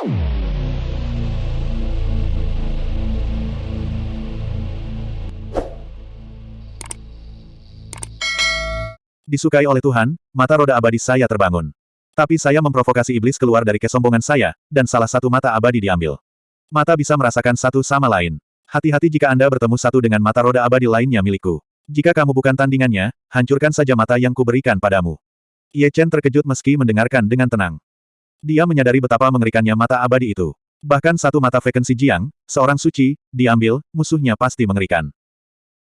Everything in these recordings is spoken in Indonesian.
Disukai oleh Tuhan, mata roda abadi saya terbangun. Tapi saya memprovokasi iblis keluar dari kesombongan saya, dan salah satu mata abadi diambil. Mata bisa merasakan satu sama lain. Hati-hati jika Anda bertemu satu dengan mata roda abadi lainnya milikku. Jika kamu bukan tandingannya, hancurkan saja mata yang kuberikan padamu. Ye Chen terkejut meski mendengarkan dengan tenang. Dia menyadari betapa mengerikannya mata abadi itu. Bahkan satu mata vakansi Jiang, seorang suci, diambil, musuhnya pasti mengerikan.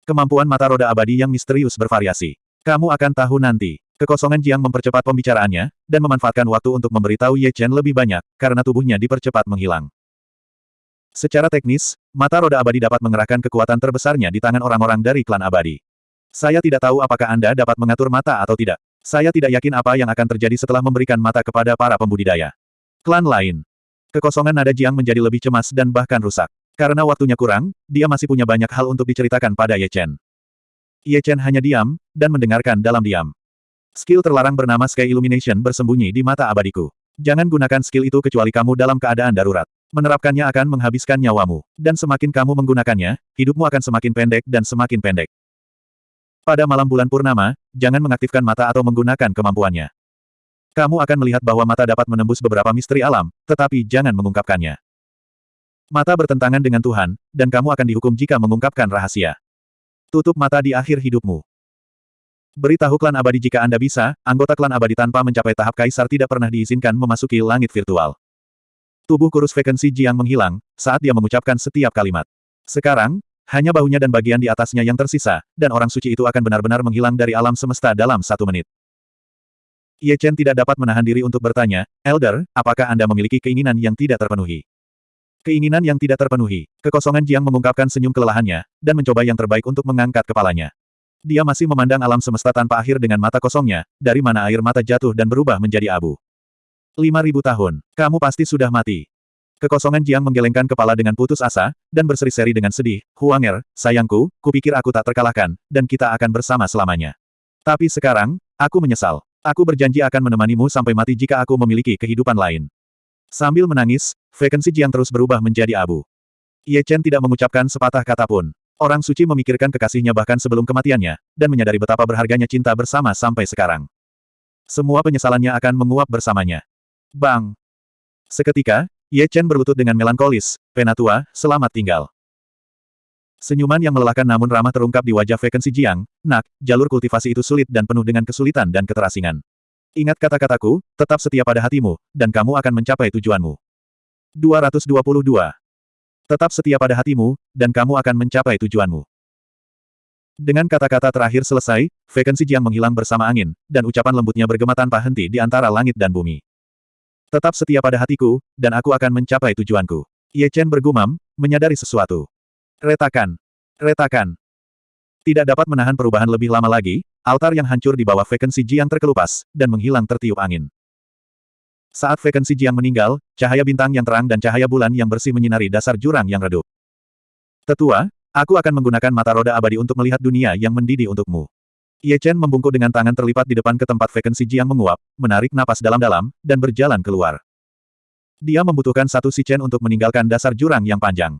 Kemampuan mata roda abadi yang misterius bervariasi. Kamu akan tahu nanti. Kekosongan Jiang mempercepat pembicaraannya, dan memanfaatkan waktu untuk memberitahu Ye Chen lebih banyak, karena tubuhnya dipercepat menghilang. Secara teknis, mata roda abadi dapat mengerahkan kekuatan terbesarnya di tangan orang-orang dari klan abadi. Saya tidak tahu apakah Anda dapat mengatur mata atau tidak. Saya tidak yakin apa yang akan terjadi setelah memberikan mata kepada para pembudidaya. Klan lain. Kekosongan nada Jiang menjadi lebih cemas dan bahkan rusak. Karena waktunya kurang, dia masih punya banyak hal untuk diceritakan pada Ye Chen. Ye Chen hanya diam, dan mendengarkan dalam diam. Skill terlarang bernama Sky Illumination bersembunyi di mata abadiku. Jangan gunakan skill itu kecuali kamu dalam keadaan darurat. Menerapkannya akan menghabiskan nyawamu. Dan semakin kamu menggunakannya, hidupmu akan semakin pendek dan semakin pendek. Pada malam bulan purnama, jangan mengaktifkan mata atau menggunakan kemampuannya. Kamu akan melihat bahwa mata dapat menembus beberapa misteri alam, tetapi jangan mengungkapkannya. Mata bertentangan dengan Tuhan, dan kamu akan dihukum jika mengungkapkan rahasia. Tutup mata di akhir hidupmu. Beritahu klan abadi jika Anda bisa, anggota klan abadi tanpa mencapai tahap kaisar tidak pernah diizinkan memasuki langit virtual. Tubuh kurus vakansi Jiang menghilang, saat dia mengucapkan setiap kalimat. Sekarang, hanya bahunya dan bagian di atasnya yang tersisa, dan orang suci itu akan benar-benar menghilang dari alam semesta dalam satu menit. Ye Chen tidak dapat menahan diri untuk bertanya, Elder, apakah Anda memiliki keinginan yang tidak terpenuhi? Keinginan yang tidak terpenuhi. Kekosongan Jiang mengungkapkan senyum kelelahannya, dan mencoba yang terbaik untuk mengangkat kepalanya. Dia masih memandang alam semesta tanpa akhir dengan mata kosongnya, dari mana air mata jatuh dan berubah menjadi abu. Lima ribu tahun. Kamu pasti sudah mati. Kekosongan Jiang menggelengkan kepala dengan putus asa, dan berseri-seri dengan sedih. Huanger, sayangku, kupikir aku tak terkalahkan, dan kita akan bersama selamanya. Tapi sekarang, aku menyesal. Aku berjanji akan menemanimu sampai mati jika aku memiliki kehidupan lain. Sambil menangis, vakansi Jiang terus berubah menjadi abu. Ye Chen tidak mengucapkan sepatah kata pun. Orang suci memikirkan kekasihnya bahkan sebelum kematiannya, dan menyadari betapa berharganya cinta bersama sampai sekarang. Semua penyesalannya akan menguap bersamanya. Bang! Seketika, Ye Chen berlutut dengan melankolis, Penatua, selamat tinggal. Senyuman yang melelahkan namun ramah terungkap di wajah vakansi Jiang, nak, jalur kultivasi itu sulit dan penuh dengan kesulitan dan keterasingan. Ingat kata-kataku, tetap setia pada hatimu, dan kamu akan mencapai tujuanmu. 222. Tetap setia pada hatimu, dan kamu akan mencapai tujuanmu. Dengan kata-kata terakhir selesai, vakansi Jiang menghilang bersama angin, dan ucapan lembutnya bergema tanpa henti di antara langit dan bumi. Tetap setia pada hatiku, dan aku akan mencapai tujuanku. Ye Chen bergumam, menyadari sesuatu. Retakan. Retakan. Tidak dapat menahan perubahan lebih lama lagi, altar yang hancur di bawah vakansi Jiang terkelupas, dan menghilang tertiup angin. Saat vakansi Jiang meninggal, cahaya bintang yang terang dan cahaya bulan yang bersih menyinari dasar jurang yang redup. Tetua, aku akan menggunakan mata roda abadi untuk melihat dunia yang mendidih untukmu. Ye Chen membungkuk dengan tangan terlipat di depan ke tempat vakansi Jiang menguap, menarik napas dalam-dalam, dan berjalan keluar. Dia membutuhkan satu si Chen untuk meninggalkan dasar jurang yang panjang.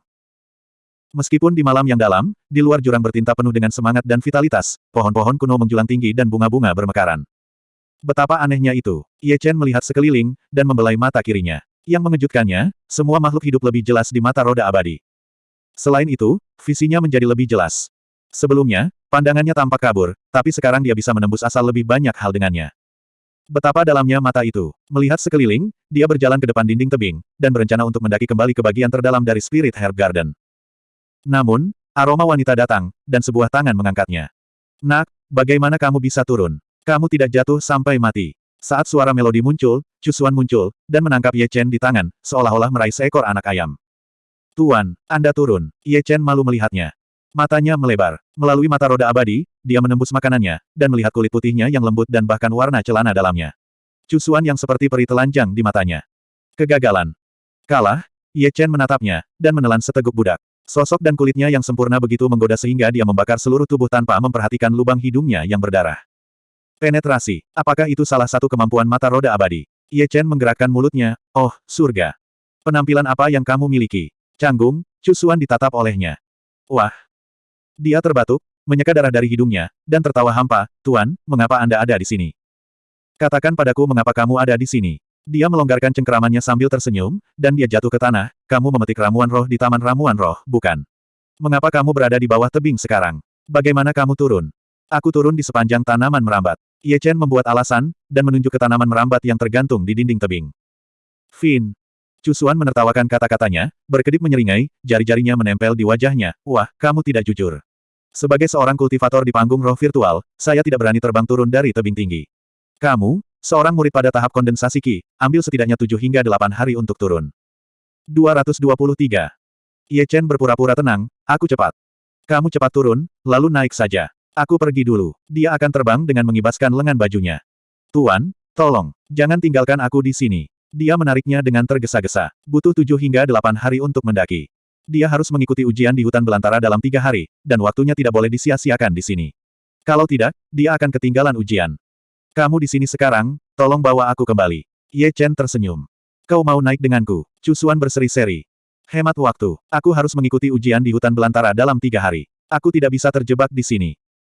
Meskipun di malam yang dalam, di luar jurang bertinta penuh dengan semangat dan vitalitas, pohon-pohon kuno menjulang tinggi dan bunga-bunga bermekaran. Betapa anehnya itu. Ye Chen melihat sekeliling, dan membelai mata kirinya. Yang mengejutkannya, semua makhluk hidup lebih jelas di mata roda abadi. Selain itu, visinya menjadi lebih jelas. Sebelumnya, pandangannya tampak kabur, tapi sekarang dia bisa menembus asal lebih banyak hal dengannya. Betapa dalamnya mata itu. Melihat sekeliling, dia berjalan ke depan dinding tebing, dan berencana untuk mendaki kembali ke bagian terdalam dari Spirit Herb Garden. Namun, aroma wanita datang, dan sebuah tangan mengangkatnya. Nak, bagaimana kamu bisa turun? Kamu tidak jatuh sampai mati. Saat suara melodi muncul, Cusuan muncul, dan menangkap Ye Chen di tangan, seolah-olah meraih seekor anak ayam. Tuan, Anda turun. Ye Chen malu melihatnya. Matanya melebar. Melalui mata roda abadi, dia menembus makanannya, dan melihat kulit putihnya yang lembut dan bahkan warna celana dalamnya. Cusuan yang seperti peri telanjang di matanya. Kegagalan. Kalah, Ye Chen menatapnya, dan menelan seteguk budak. Sosok dan kulitnya yang sempurna begitu menggoda sehingga dia membakar seluruh tubuh tanpa memperhatikan lubang hidungnya yang berdarah. Penetrasi. Apakah itu salah satu kemampuan mata roda abadi? Ye Chen menggerakkan mulutnya. Oh, surga. Penampilan apa yang kamu miliki? Canggung, Cusuan ditatap olehnya. Wah! Dia terbatuk, menyeka darah dari hidungnya, dan tertawa hampa, Tuan, mengapa Anda ada di sini? Katakan padaku mengapa kamu ada di sini. Dia melonggarkan cengkeramannya sambil tersenyum, dan dia jatuh ke tanah, kamu memetik ramuan roh di Taman Ramuan Roh, bukan? Mengapa kamu berada di bawah tebing sekarang? Bagaimana kamu turun? Aku turun di sepanjang tanaman merambat. Ye Chen membuat alasan, dan menunjuk ke tanaman merambat yang tergantung di dinding tebing. Fin. Cusuan menertawakan kata-katanya, berkedip menyeringai, jari-jarinya menempel di wajahnya, wah, kamu tidak jujur. Sebagai seorang kultivator di panggung roh virtual, saya tidak berani terbang turun dari tebing tinggi. Kamu, seorang murid pada tahap kondensasi Qi, ambil setidaknya 7 hingga 8 hari untuk turun. 223. Ye Chen berpura-pura tenang, aku cepat. Kamu cepat turun, lalu naik saja. Aku pergi dulu. Dia akan terbang dengan mengibaskan lengan bajunya. Tuan, tolong, jangan tinggalkan aku di sini. Dia menariknya dengan tergesa-gesa. Butuh tujuh hingga delapan hari untuk mendaki. Dia harus mengikuti ujian di hutan belantara dalam tiga hari, dan waktunya tidak boleh disia-siakan di sini. Kalau tidak, dia akan ketinggalan ujian. Kamu di sini sekarang, tolong bawa aku kembali. Ye Chen tersenyum. Kau mau naik denganku? Cusuan berseri-seri. Hemat waktu. Aku harus mengikuti ujian di hutan belantara dalam tiga hari. Aku tidak bisa terjebak di sini.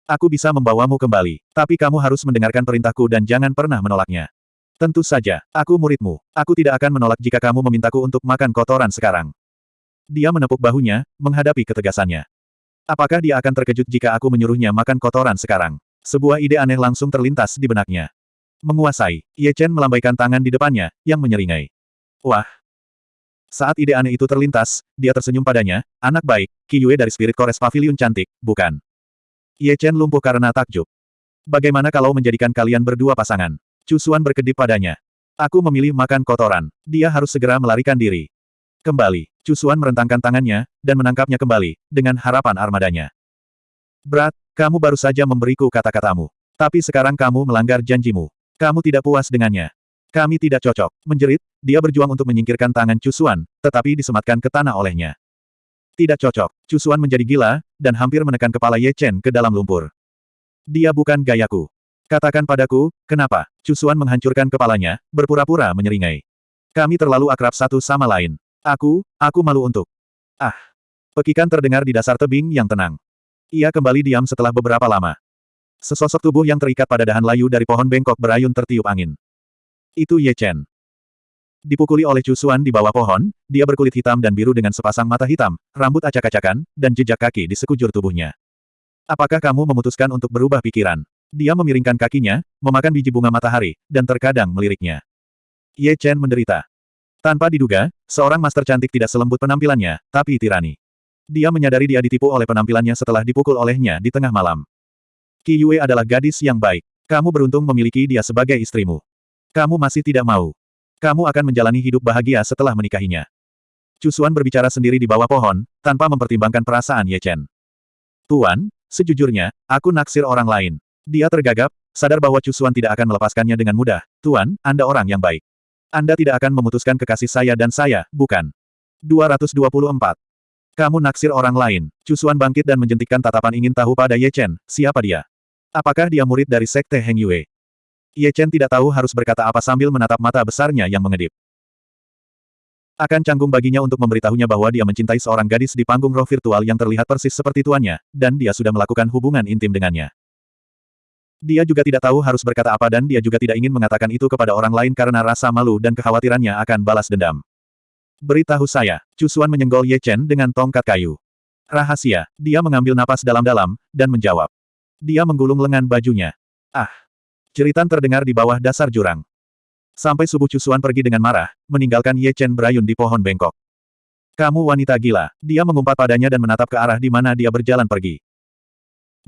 Aku bisa membawamu kembali, tapi kamu harus mendengarkan perintahku dan jangan pernah menolaknya. Tentu saja, aku muridmu. Aku tidak akan menolak jika kamu memintaku untuk makan kotoran sekarang. Dia menepuk bahunya, menghadapi ketegasannya. Apakah dia akan terkejut jika aku menyuruhnya makan kotoran sekarang? Sebuah ide aneh langsung terlintas di benaknya. Menguasai, Ye Chen melambaikan tangan di depannya, yang menyeringai. Wah! Saat ide aneh itu terlintas, dia tersenyum padanya, anak baik, Qi Yue dari Spirit Kores Pavilion cantik, bukan? Ye Chen lumpuh karena takjub. Bagaimana kalau menjadikan kalian berdua pasangan? Cusuan berkedip padanya. Aku memilih makan kotoran. Dia harus segera melarikan diri. Kembali, Cusuan merentangkan tangannya, dan menangkapnya kembali, dengan harapan armadanya. Berat, kamu baru saja memberiku kata-katamu. Tapi sekarang kamu melanggar janjimu. Kamu tidak puas dengannya. Kami tidak cocok. Menjerit, dia berjuang untuk menyingkirkan tangan Cusuan, tetapi disematkan ke tanah olehnya. Tidak cocok. Cusuan menjadi gila, dan hampir menekan kepala Ye Chen ke dalam lumpur. Dia bukan gayaku. Katakan padaku, kenapa? Cusuan menghancurkan kepalanya, berpura-pura menyeringai. Kami terlalu akrab satu sama lain. Aku, aku malu untuk. Ah. Pekikan terdengar di dasar tebing yang tenang. Ia kembali diam setelah beberapa lama. Sesosok tubuh yang terikat pada dahan layu dari pohon bengkok berayun tertiup angin. Itu Ye Chen. Dipukuli oleh Cusuan di bawah pohon, dia berkulit hitam dan biru dengan sepasang mata hitam, rambut acak-acakan, dan jejak kaki di sekujur tubuhnya. Apakah kamu memutuskan untuk berubah pikiran? Dia memiringkan kakinya, memakan biji bunga matahari, dan terkadang meliriknya. Ye Chen menderita. Tanpa diduga, seorang master cantik tidak selembut penampilannya, tapi tirani. Dia menyadari dia ditipu oleh penampilannya setelah dipukul olehnya di tengah malam. Qi Yue adalah gadis yang baik. Kamu beruntung memiliki dia sebagai istrimu. Kamu masih tidak mau. Kamu akan menjalani hidup bahagia setelah menikahinya. Cusuan berbicara sendiri di bawah pohon, tanpa mempertimbangkan perasaan Ye Chen. Tuan, sejujurnya, aku naksir orang lain. Dia tergagap, sadar bahwa Cusuan tidak akan melepaskannya dengan mudah. Tuan, Anda orang yang baik. Anda tidak akan memutuskan kekasih saya dan saya, bukan? 224. Kamu naksir orang lain. Cusuan bangkit dan menjentikkan tatapan ingin tahu pada Ye Chen, siapa dia? Apakah dia murid dari Sekte Heng Yue? Ye Chen tidak tahu harus berkata apa sambil menatap mata besarnya yang mengedip. Akan canggung baginya untuk memberitahunya bahwa dia mencintai seorang gadis di panggung roh virtual yang terlihat persis seperti tuannya, dan dia sudah melakukan hubungan intim dengannya. Dia juga tidak tahu harus berkata apa dan dia juga tidak ingin mengatakan itu kepada orang lain karena rasa malu dan kekhawatirannya akan balas dendam. Beritahu saya, Cusuan menyenggol Ye Chen dengan tongkat kayu. Rahasia, dia mengambil napas dalam-dalam, dan menjawab. Dia menggulung lengan bajunya. Ah, Jeritan terdengar di bawah dasar jurang. Sampai subuh Cusuan pergi dengan marah, meninggalkan Ye Chen berayun di pohon bengkok. Kamu wanita gila. Dia mengumpat padanya dan menatap ke arah di mana dia berjalan pergi.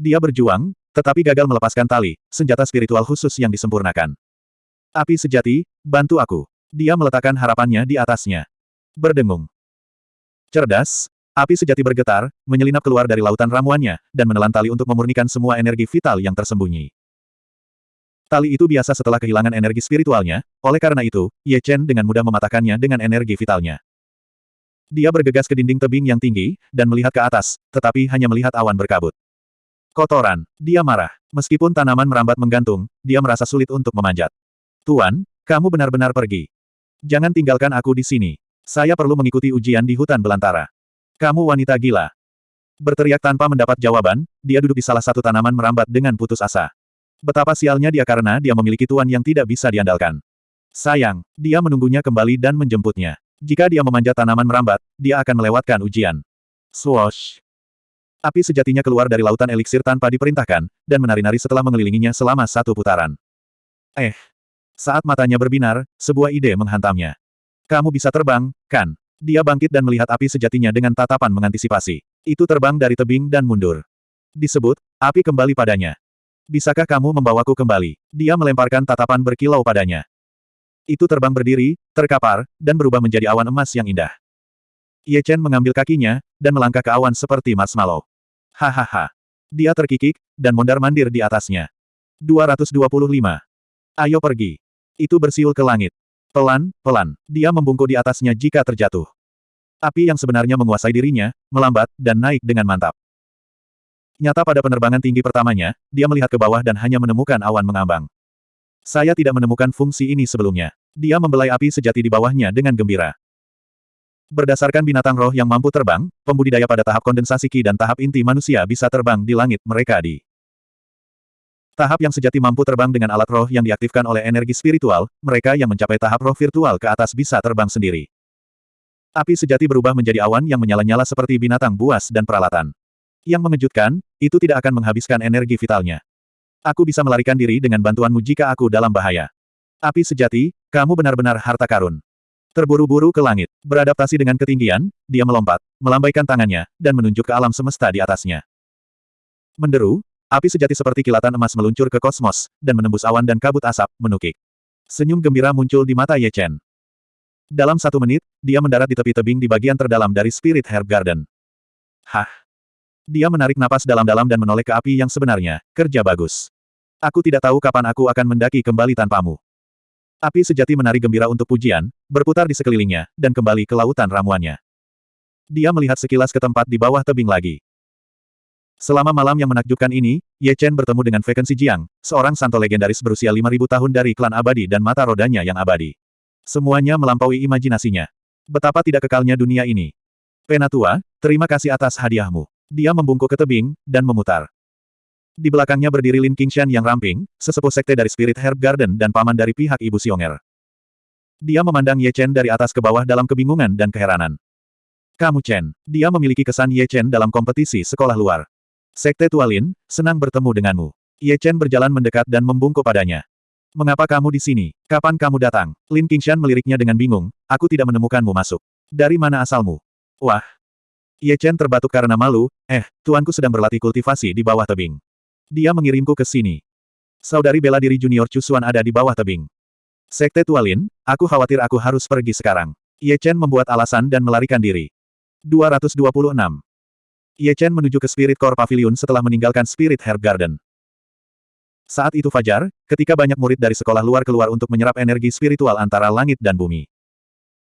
Dia berjuang, tetapi gagal melepaskan tali, senjata spiritual khusus yang disempurnakan. Api sejati, bantu aku. Dia meletakkan harapannya di atasnya. Berdengung. Cerdas, api sejati bergetar, menyelinap keluar dari lautan ramuannya, dan menelan tali untuk memurnikan semua energi vital yang tersembunyi. Tali itu biasa setelah kehilangan energi spiritualnya, oleh karena itu, Ye Chen dengan mudah mematahkannya dengan energi vitalnya. Dia bergegas ke dinding tebing yang tinggi, dan melihat ke atas, tetapi hanya melihat awan berkabut. Kotoran. Dia marah. Meskipun tanaman merambat menggantung, dia merasa sulit untuk memanjat. Tuan, kamu benar-benar pergi. Jangan tinggalkan aku di sini. Saya perlu mengikuti ujian di hutan belantara. Kamu wanita gila. Berteriak tanpa mendapat jawaban, dia duduk di salah satu tanaman merambat dengan putus asa. Betapa sialnya dia karena dia memiliki tuan yang tidak bisa diandalkan. Sayang, dia menunggunya kembali dan menjemputnya. Jika dia memanjat tanaman merambat, dia akan melewatkan ujian. Swoosh! Api sejatinya keluar dari lautan eliksir tanpa diperintahkan, dan menari-nari setelah mengelilinginya selama satu putaran. Eh! Saat matanya berbinar, sebuah ide menghantamnya. Kamu bisa terbang, kan? Dia bangkit dan melihat api sejatinya dengan tatapan mengantisipasi. Itu terbang dari tebing dan mundur. Disebut, api kembali padanya. Bisakah kamu membawaku kembali? Dia melemparkan tatapan berkilau padanya. Itu terbang berdiri, terkapar, dan berubah menjadi awan emas yang indah. Ye Chen mengambil kakinya, dan melangkah ke awan seperti marshmallow. Hahaha. Dia terkikik, dan mondar-mandir di atasnya. 225. Ayo pergi. Itu bersiul ke langit. Pelan, pelan, dia membungkuk di atasnya jika terjatuh. Api yang sebenarnya menguasai dirinya, melambat, dan naik dengan mantap. Nyata pada penerbangan tinggi pertamanya, dia melihat ke bawah dan hanya menemukan awan mengambang. Saya tidak menemukan fungsi ini sebelumnya. Dia membelai api sejati di bawahnya dengan gembira. Berdasarkan binatang roh yang mampu terbang, pembudidaya pada tahap kondensasi ki dan tahap inti manusia bisa terbang di langit mereka di Tahap yang sejati mampu terbang dengan alat roh yang diaktifkan oleh energi spiritual, mereka yang mencapai tahap roh virtual ke atas bisa terbang sendiri. Api sejati berubah menjadi awan yang menyala-nyala seperti binatang buas dan peralatan. Yang mengejutkan, itu tidak akan menghabiskan energi vitalnya. Aku bisa melarikan diri dengan bantuanmu jika aku dalam bahaya. Api sejati, kamu benar-benar harta karun. Terburu-buru ke langit, beradaptasi dengan ketinggian, dia melompat, melambaikan tangannya, dan menunjuk ke alam semesta di atasnya. Menderu, Api sejati seperti kilatan emas meluncur ke kosmos, dan menembus awan dan kabut asap, menukik. Senyum gembira muncul di mata Ye Chen. Dalam satu menit, dia mendarat di tepi tebing di bagian terdalam dari Spirit Herb Garden. Hah! Dia menarik napas dalam-dalam dan menoleh ke api yang sebenarnya, kerja bagus. Aku tidak tahu kapan aku akan mendaki kembali tanpamu. Api sejati menari gembira untuk pujian, berputar di sekelilingnya, dan kembali ke lautan ramuannya. Dia melihat sekilas ke tempat di bawah tebing lagi. Selama malam yang menakjubkan ini, Ye Chen bertemu dengan Feken Jiang, seorang santo legendaris berusia 5.000 tahun dari klan abadi dan mata rodanya yang abadi. Semuanya melampaui imajinasinya. Betapa tidak kekalnya dunia ini. Penatua, terima kasih atas hadiahmu. Dia membungkuk ke tebing, dan memutar. Di belakangnya berdiri Lin Qingshan yang ramping, sesepuh sekte dari Spirit Herb Garden dan paman dari pihak Ibu Xionger. Dia memandang Ye Chen dari atas ke bawah dalam kebingungan dan keheranan. Kamu Chen, dia memiliki kesan Ye Chen dalam kompetisi sekolah luar. Sekte Tualin, senang bertemu denganmu. Ye Chen berjalan mendekat dan membungkuk padanya. Mengapa kamu di sini? Kapan kamu datang? Lin Qingshan meliriknya dengan bingung, aku tidak menemukanmu masuk. Dari mana asalmu? Wah! Ye Chen terbatuk karena malu, eh, tuanku sedang berlatih kultivasi di bawah tebing. Dia mengirimku ke sini. Saudari bela diri junior Cusuan ada di bawah tebing. Sekte Tualin, aku khawatir aku harus pergi sekarang. Ye Chen membuat alasan dan melarikan diri. 226. Ye Chen menuju ke Spirit Core Pavilion setelah meninggalkan Spirit Herb Garden. Saat itu fajar, ketika banyak murid dari sekolah luar keluar untuk menyerap energi spiritual antara langit dan bumi.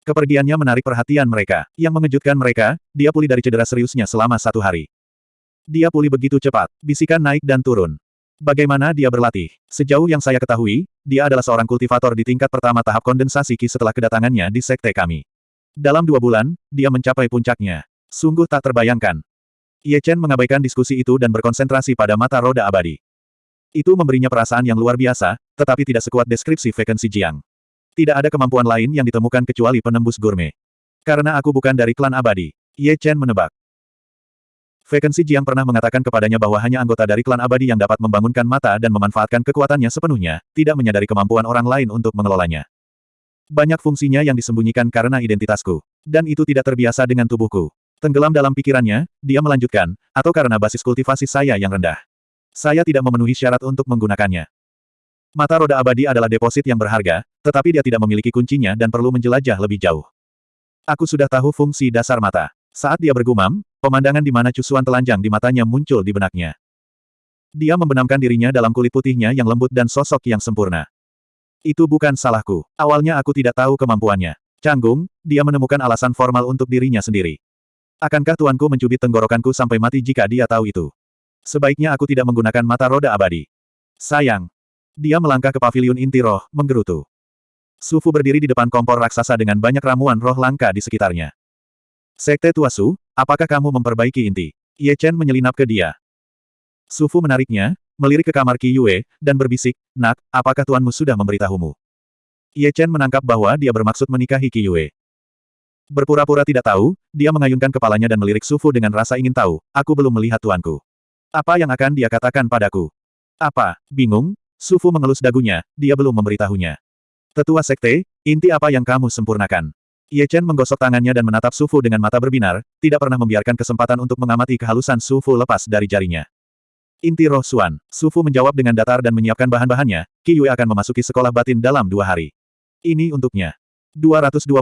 Kepergiannya menarik perhatian mereka. Yang mengejutkan mereka, dia pulih dari cedera seriusnya selama satu hari. Dia pulih begitu cepat, bisikan naik dan turun. Bagaimana dia berlatih? Sejauh yang saya ketahui, dia adalah seorang kultivator di tingkat pertama tahap kondensasi Ki setelah kedatangannya di sekte kami. Dalam dua bulan, dia mencapai puncaknya. Sungguh tak terbayangkan. Ye Chen mengabaikan diskusi itu dan berkonsentrasi pada mata roda abadi. Itu memberinya perasaan yang luar biasa, tetapi tidak sekuat deskripsi vakansi Jiang. Tidak ada kemampuan lain yang ditemukan kecuali penembus gourmet. Karena aku bukan dari klan abadi. Ye Chen menebak. Vakansi Jiang pernah mengatakan kepadanya bahwa hanya anggota dari klan abadi yang dapat membangunkan mata dan memanfaatkan kekuatannya sepenuhnya, tidak menyadari kemampuan orang lain untuk mengelolanya. Banyak fungsinya yang disembunyikan karena identitasku. Dan itu tidak terbiasa dengan tubuhku. Tenggelam dalam pikirannya, dia melanjutkan, atau karena basis kultivasi saya yang rendah. Saya tidak memenuhi syarat untuk menggunakannya. Mata roda abadi adalah deposit yang berharga, tetapi dia tidak memiliki kuncinya dan perlu menjelajah lebih jauh. Aku sudah tahu fungsi dasar mata. Saat dia bergumam, pemandangan di mana cusuan telanjang di matanya muncul di benaknya. Dia membenamkan dirinya dalam kulit putihnya yang lembut dan sosok yang sempurna. Itu bukan salahku. Awalnya aku tidak tahu kemampuannya. Canggung, dia menemukan alasan formal untuk dirinya sendiri. Akankah tuanku mencubit tenggorokanku sampai mati jika dia tahu itu? Sebaiknya aku tidak menggunakan mata roda abadi. Sayang. Dia melangkah ke pavilion inti roh, menggerutu. Sufu berdiri di depan kompor raksasa dengan banyak ramuan roh langka di sekitarnya. Sekte Tua Su, apakah kamu memperbaiki inti? Ye Chen menyelinap ke dia. Sufu menariknya, melirik ke kamar Qi Yue, dan berbisik, Nak, apakah tuanmu sudah memberitahumu? Ye Chen menangkap bahwa dia bermaksud menikahi Qi Yue. Berpura-pura tidak tahu, dia mengayunkan kepalanya dan melirik Sufu dengan rasa ingin tahu, aku belum melihat tuanku. Apa yang akan dia katakan padaku? Apa? Bingung? Sufu mengelus dagunya, dia belum memberitahunya. Tetua Sekte, inti apa yang kamu sempurnakan? Ye Chen menggosok tangannya dan menatap Sufu dengan mata berbinar, tidak pernah membiarkan kesempatan untuk mengamati kehalusan Sufu lepas dari jarinya. Inti roh Suan, Sufu menjawab dengan datar dan menyiapkan bahan-bahannya, Qi Yue akan memasuki sekolah batin dalam dua hari. Ini untuknya. 227.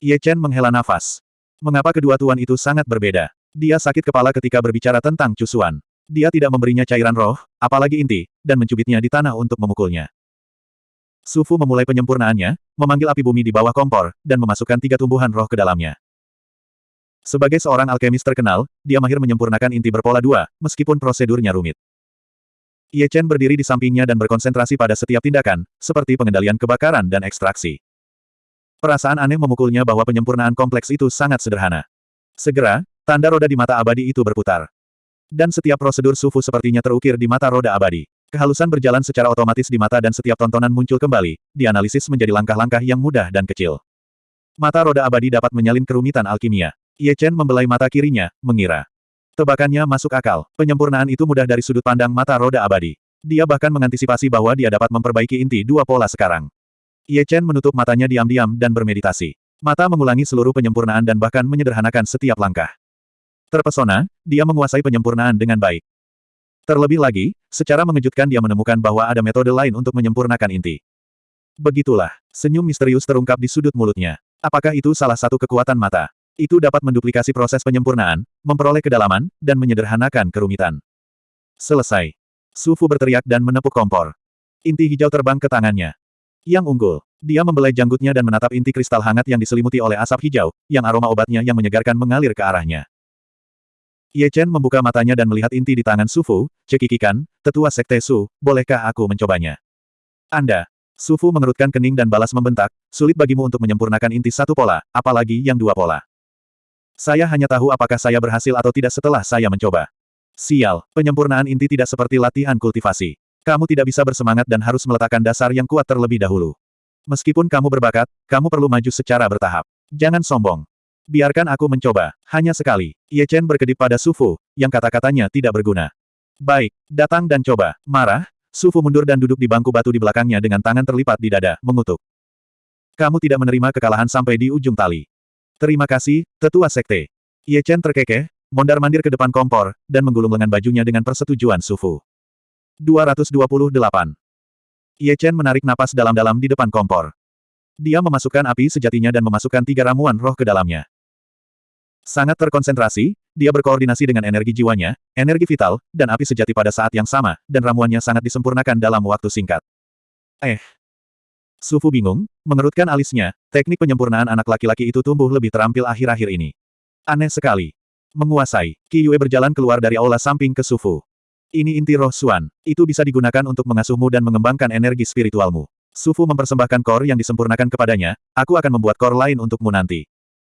Ye Chen menghela nafas. Mengapa kedua tuan itu sangat berbeda? Dia sakit kepala ketika berbicara tentang cusuan. Dia tidak memberinya cairan roh, apalagi inti, dan mencubitnya di tanah untuk memukulnya. Sufu memulai penyempurnaannya, memanggil api bumi di bawah kompor, dan memasukkan tiga tumbuhan roh ke dalamnya. Sebagai seorang alkemis terkenal, dia mahir menyempurnakan inti berpola dua, meskipun prosedurnya rumit. Ye Chen berdiri di sampingnya dan berkonsentrasi pada setiap tindakan, seperti pengendalian kebakaran dan ekstraksi. Perasaan aneh memukulnya bahwa penyempurnaan kompleks itu sangat sederhana. Segera, tanda roda di mata abadi itu berputar. Dan setiap prosedur sufu sepertinya terukir di mata roda abadi. Kehalusan berjalan secara otomatis di mata dan setiap tontonan muncul kembali, dianalisis menjadi langkah-langkah yang mudah dan kecil. Mata roda abadi dapat menyalin kerumitan alkimia. Ye Chen membelai mata kirinya, mengira. Tebakannya masuk akal, penyempurnaan itu mudah dari sudut pandang mata roda abadi. Dia bahkan mengantisipasi bahwa dia dapat memperbaiki inti dua pola sekarang. Ye Chen menutup matanya diam-diam dan bermeditasi. Mata mengulangi seluruh penyempurnaan dan bahkan menyederhanakan setiap langkah. Terpesona, dia menguasai penyempurnaan dengan baik. Terlebih lagi, secara mengejutkan dia menemukan bahwa ada metode lain untuk menyempurnakan inti. Begitulah, senyum misterius terungkap di sudut mulutnya. Apakah itu salah satu kekuatan mata? Itu dapat menduplikasi proses penyempurnaan, memperoleh kedalaman, dan menyederhanakan kerumitan. Selesai. Sufu berteriak dan menepuk kompor. Inti hijau terbang ke tangannya. Yang unggul. Dia membelai janggutnya dan menatap inti kristal hangat yang diselimuti oleh asap hijau, yang aroma obatnya yang menyegarkan mengalir ke arahnya. Ye Chen membuka matanya dan melihat inti di tangan Sufu, cekikikan, tetua sekte Su, bolehkah aku mencobanya? Anda. Sufu mengerutkan kening dan balas membentak, sulit bagimu untuk menyempurnakan inti satu pola, apalagi yang dua pola. Saya hanya tahu apakah saya berhasil atau tidak setelah saya mencoba. Sial, penyempurnaan inti tidak seperti latihan kultivasi. Kamu tidak bisa bersemangat dan harus meletakkan dasar yang kuat terlebih dahulu. Meskipun kamu berbakat, kamu perlu maju secara bertahap. Jangan sombong. Biarkan aku mencoba, hanya sekali. Ye Chen berkedip pada Sufu, yang kata-katanya tidak berguna. Baik, datang dan coba. Marah, Sufu mundur dan duduk di bangku batu di belakangnya dengan tangan terlipat di dada, mengutuk. Kamu tidak menerima kekalahan sampai di ujung tali. Terima kasih, tetua sekte. Ye Chen terkekeh, mondar-mandir ke depan kompor, dan menggulung lengan bajunya dengan persetujuan Sufu. 228. Ye Chen menarik napas dalam-dalam di depan kompor. Dia memasukkan api sejatinya dan memasukkan tiga ramuan roh ke dalamnya. Sangat terkonsentrasi, dia berkoordinasi dengan energi jiwanya, energi vital, dan api sejati pada saat yang sama, dan ramuannya sangat disempurnakan dalam waktu singkat. Eh. Sufu bingung, mengerutkan alisnya, teknik penyempurnaan anak laki-laki itu tumbuh lebih terampil akhir-akhir ini. Aneh sekali. Menguasai, Qi Yue berjalan keluar dari aula samping ke Sufu. Ini inti roh Suan, itu bisa digunakan untuk mengasuhmu dan mengembangkan energi spiritualmu. Sufu mempersembahkan kor yang disempurnakan kepadanya, aku akan membuat kor lain untukmu nanti.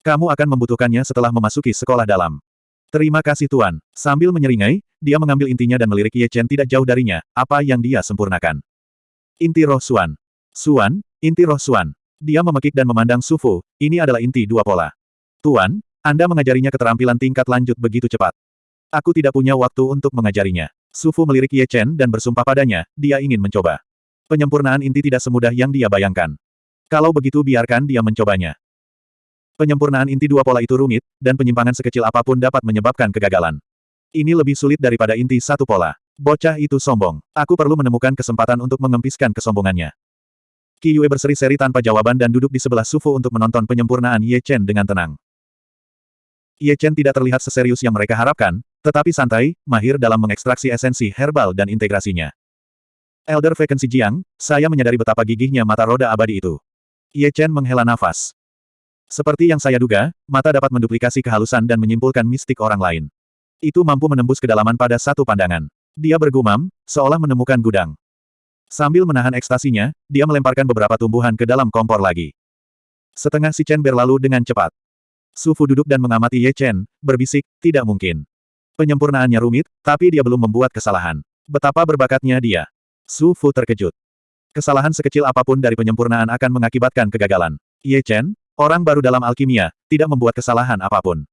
Kamu akan membutuhkannya setelah memasuki sekolah dalam. Terima kasih Tuan. Sambil menyeringai, dia mengambil intinya dan melirik Ye Chen tidak jauh darinya, apa yang dia sempurnakan. Inti roh Suan. Suan, inti roh Suan. Dia memekik dan memandang Sufu, ini adalah inti dua pola. Tuan, Anda mengajarinya keterampilan tingkat lanjut begitu cepat. Aku tidak punya waktu untuk mengajarinya. Sufu melirik Ye Chen dan bersumpah padanya, dia ingin mencoba. Penyempurnaan inti tidak semudah yang dia bayangkan. Kalau begitu biarkan dia mencobanya. Penyempurnaan inti dua pola itu rumit, dan penyimpangan sekecil apa pun dapat menyebabkan kegagalan. Ini lebih sulit daripada inti satu pola. Bocah itu sombong. Aku perlu menemukan kesempatan untuk mengempiskan kesombongannya. Qi Yue berseri-seri tanpa jawaban dan duduk di sebelah Sufu untuk menonton penyempurnaan Ye Chen dengan tenang. Ye Chen tidak terlihat seserius yang mereka harapkan, tetapi santai, mahir dalam mengekstraksi esensi herbal dan integrasinya. Elder Vacancy Jiang, saya menyadari betapa gigihnya mata roda abadi itu. Ye Chen menghela nafas. Seperti yang saya duga, mata dapat menduplikasi kehalusan dan menyimpulkan mistik orang lain. Itu mampu menembus kedalaman pada satu pandangan. Dia bergumam, seolah menemukan gudang. Sambil menahan ekstasinya, dia melemparkan beberapa tumbuhan ke dalam kompor lagi. Setengah si Chen berlalu dengan cepat. Su Fu duduk dan mengamati Ye Chen, berbisik, tidak mungkin. Penyempurnaannya rumit, tapi dia belum membuat kesalahan. Betapa berbakatnya dia. Su Fu terkejut. Kesalahan sekecil apa pun dari penyempurnaan akan mengakibatkan kegagalan. Ye Chen, orang baru dalam alkimia, tidak membuat kesalahan apa pun.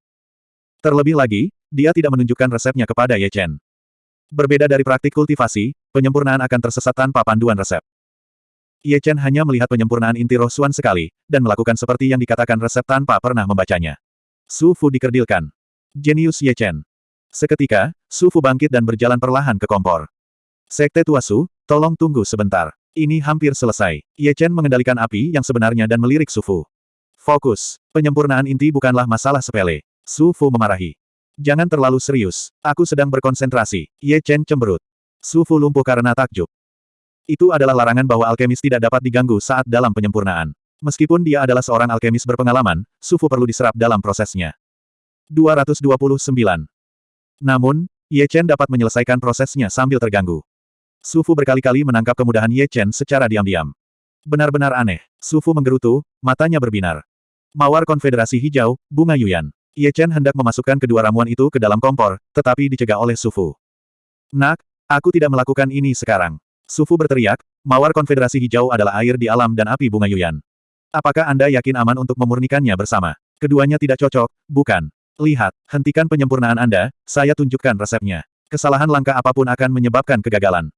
Terlebih lagi, dia tidak menunjukkan resepnya kepada Ye Chen. Berbeda dari praktik kultivasi, penyempurnaan akan tersesat tanpa panduan resep. Ye Chen hanya melihat penyempurnaan inti roh Suan sekali, dan melakukan seperti yang dikatakan resep tanpa pernah membacanya. Su Fu dikerdilkan. Jenius Ye Chen. Seketika, Su Fu bangkit dan berjalan perlahan ke kompor. Sekte Tua Su, tolong tunggu sebentar. Ini hampir selesai. Ye Chen mengendalikan api yang sebenarnya dan melirik Su Fu. Fokus. Penyempurnaan inti bukanlah masalah sepele. Su Fu memarahi. Jangan terlalu serius. Aku sedang berkonsentrasi. Ye Chen cemberut. Su Fu lumpuh karena takjub. Itu adalah larangan bahwa alkemis tidak dapat diganggu saat dalam penyempurnaan. Meskipun dia adalah seorang alkemis berpengalaman, Su Fu perlu diserap dalam prosesnya. 229. Namun, Ye Chen dapat menyelesaikan prosesnya sambil terganggu. Su Fu berkali-kali menangkap kemudahan Ye Chen secara diam-diam. Benar-benar aneh. Su Fu menggerutu, matanya berbinar. Mawar Konfederasi Hijau, Bunga Yuyan. Ye Chen hendak memasukkan kedua ramuan itu ke dalam kompor, tetapi dicegah oleh Su Fu. Nak, aku tidak melakukan ini sekarang. Su Fu berteriak, Mawar Konfederasi Hijau adalah air di alam dan api Bunga Yuyan. Apakah Anda yakin aman untuk memurnikannya bersama? Keduanya tidak cocok, bukan? Lihat, hentikan penyempurnaan Anda, saya tunjukkan resepnya. Kesalahan langkah apa pun akan menyebabkan kegagalan.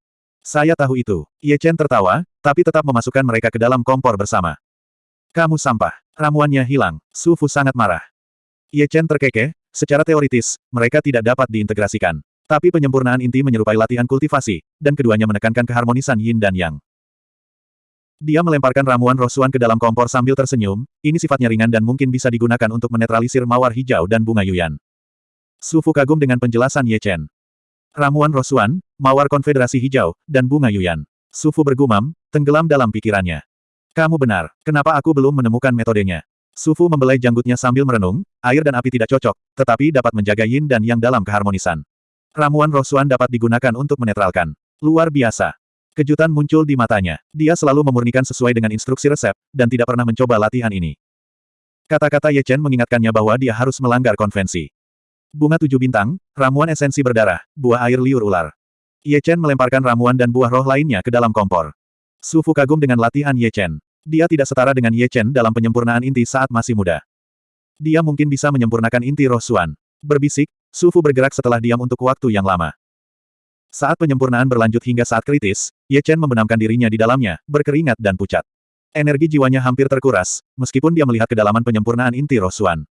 Saya tahu itu. Ye Chen tertawa, tapi tetap memasukkan mereka ke dalam kompor bersama. Kamu sampah. Ramuannya hilang. Su Fu sangat marah. Ye Chen terkekeh, secara teoritis, mereka tidak dapat diintegrasikan. Tapi penyempurnaan inti menyerupai latihan kultivasi, dan keduanya menekankan keharmonisan yin dan yang. Dia melemparkan ramuan rosuan ke dalam kompor sambil tersenyum, ini sifatnya ringan dan mungkin bisa digunakan untuk menetralisir mawar hijau dan bunga yuyan. Su Fu kagum dengan penjelasan Ye Chen. Ramuan rosuan, mawar konfederasi hijau, dan bunga yuyan. Su Fu bergumam, tenggelam dalam pikirannya. Kamu benar, kenapa aku belum menemukan metodenya? Su Fu membelai janggutnya sambil merenung, air dan api tidak cocok, tetapi dapat menjaga yin dan yang dalam keharmonisan. Ramuan rosuan dapat digunakan untuk menetralkan. Luar biasa. Kejutan muncul di matanya. Dia selalu memurnikan sesuai dengan instruksi resep, dan tidak pernah mencoba latihan ini. Kata-kata Ye Chen mengingatkannya bahwa dia harus melanggar konvensi. Bunga tujuh bintang, ramuan esensi berdarah, buah air liur ular. Ye Chen melemparkan ramuan dan buah roh lainnya ke dalam kompor. Su Fu kagum dengan latihan Ye Chen. Dia tidak setara dengan Ye Chen dalam penyempurnaan inti saat masih muda. Dia mungkin bisa menyempurnakan inti roh Suan. Berbisik, Su Fu bergerak setelah diam untuk waktu yang lama. Saat penyempurnaan berlanjut hingga saat kritis, Ye Chen membenamkan dirinya di dalamnya, berkeringat dan pucat. Energi jiwanya hampir terkuras, meskipun dia melihat kedalaman penyempurnaan inti roh Suan.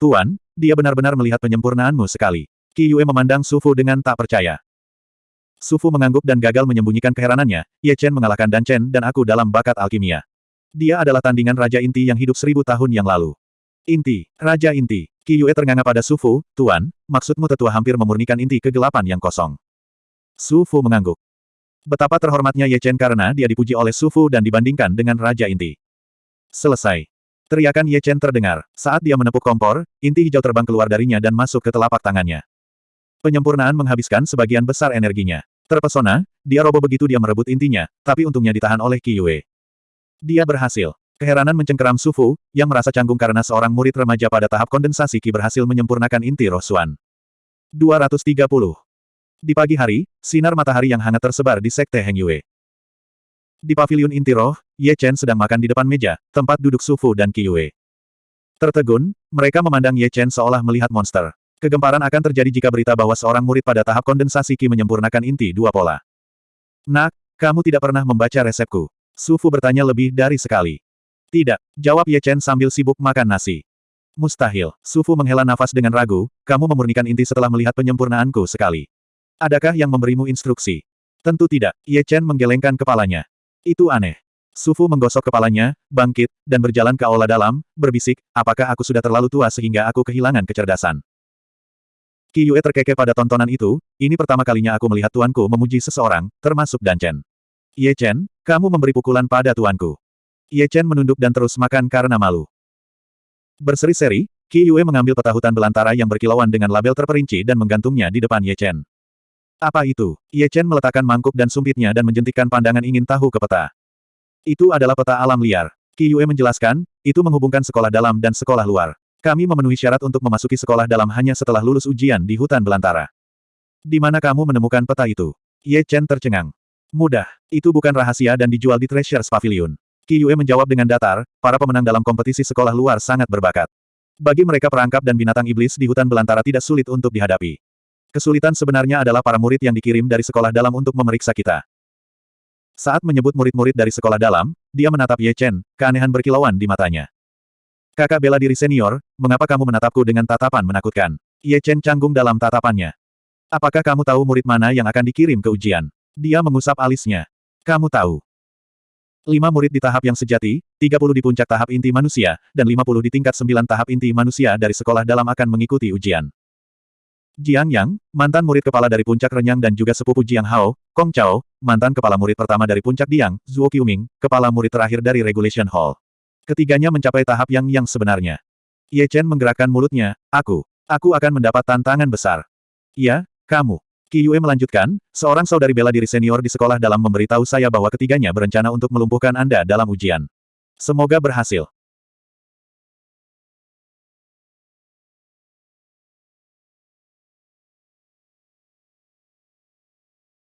Tuan, dia benar-benar melihat penyempurnaanmu sekali. Qi Yue memandang Su Fu dengan tak percaya. Su Fu mengangguk dan gagal menyembunyikan keheranannya, Ye Chen mengalahkan Dan Chen dan aku dalam bakat alkimia. Dia adalah tandingan Raja Inti yang hidup seribu tahun yang lalu. Inti, Raja Inti. Qi Yue ternganga pada Su Fu, Tuan, maksudmu tetua hampir memurnikan inti kegelapan yang kosong. Su Fu mengangguk. Betapa terhormatnya Ye Chen karena dia dipuji oleh Su Fu dan dibandingkan dengan Raja Inti. Selesai. Teriakan Ye Chen terdengar. Saat dia menepuk kompor, inti hijau terbang keluar darinya dan masuk ke telapak tangannya. Penyempurnaan menghabiskan sebagian besar energinya. Terpesona, dia roboh begitu dia merebut intinya, tapi untungnya ditahan oleh Qi Yue. Dia berhasil. Keheranan mencengkeram Su Fu, yang merasa canggung karena seorang murid remaja pada tahap kondensasi Qi berhasil menyempurnakan inti roh Suan. 230. Di pagi hari, sinar matahari yang hangat tersebar di Sekte Heng Yue. Di pavilion inti roh, Ye Chen sedang makan di depan meja, tempat duduk Su Fu dan Qi Yue. Tertegun, mereka memandang Ye Chen seolah melihat monster. Kegemparan akan terjadi jika berita bahwa seorang murid pada tahap kondensasi Qi menyempurnakan inti dua pola. Nak, kamu tidak pernah membaca resepku. Su Fu bertanya lebih dari sekali. Tidak, jawab Ye Chen sambil sibuk makan nasi. Mustahil, Su Fu menghela nafas dengan ragu, kamu memurnikan inti setelah melihat penyempurnaanku sekali. Adakah yang memberimu instruksi? Tentu tidak, Ye Chen menggelengkan kepalanya. Itu aneh. Su Fu menggosok kepalanya, bangkit, dan berjalan ke aula dalam, berbisik, apakah aku sudah terlalu tua sehingga aku kehilangan kecerdasan? Qi Yue terkekeh pada tontonan itu, ini pertama kalinya aku melihat tuanku memuji seseorang, termasuk Dan Chen. Ye Chen, kamu memberi pukulan pada tuanku. Ye Chen menunduk dan terus makan karena malu. Berseri-seri, Qi Yue mengambil peta hutan belantara yang berkilauan dengan label terperinci dan menggantungnya di depan Ye Chen. Apa itu? Ye Chen meletakkan mangkuk dan sumpitnya dan menjentikkan pandangan ingin tahu ke peta. Itu adalah peta alam liar. Qi Yue menjelaskan, itu menghubungkan sekolah dalam dan sekolah luar. Kami memenuhi syarat untuk memasuki sekolah dalam hanya setelah lulus ujian di hutan belantara. Di mana kamu menemukan peta itu? Ye Chen tercengang. Mudah. Itu bukan rahasia dan dijual di Treasures Pavilion. Qi Yue menjawab dengan datar, para pemenang dalam kompetisi sekolah luar sangat berbakat. Bagi mereka perangkap dan binatang iblis di hutan belantara tidak sulit untuk dihadapi. Kesulitan sebenarnya adalah para murid yang dikirim dari sekolah dalam untuk memeriksa kita. Saat menyebut murid-murid dari sekolah dalam, dia menatap Ye Chen, keanehan berkilauan di matanya. Kakak bela diri senior, mengapa kamu menatapku dengan tatapan menakutkan? Ye Chen canggung dalam tatapannya. Apakah kamu tahu murid mana yang akan dikirim ke ujian? Dia mengusap alisnya. Kamu tahu. Lima murid di tahap yang sejati, 30 di puncak tahap inti manusia, dan 50 di tingkat 9 tahap inti manusia dari sekolah dalam akan mengikuti ujian. Jiang Yang, mantan murid kepala dari Puncak Renyang dan juga sepupu Jiang Hao, Kong Chao, mantan kepala murid pertama dari Puncak Diang, Zuo Qiuming, kepala murid terakhir dari Regulation Hall. Ketiganya mencapai tahap yang yang sebenarnya. Ye Chen menggerakkan mulutnya, aku, aku akan mendapat tantangan besar. Iya, kamu. Qi Yue melanjutkan, seorang saudari bela diri senior di sekolah dalam memberitahu saya bahwa ketiganya berencana untuk melumpuhkan Anda dalam ujian. Semoga berhasil.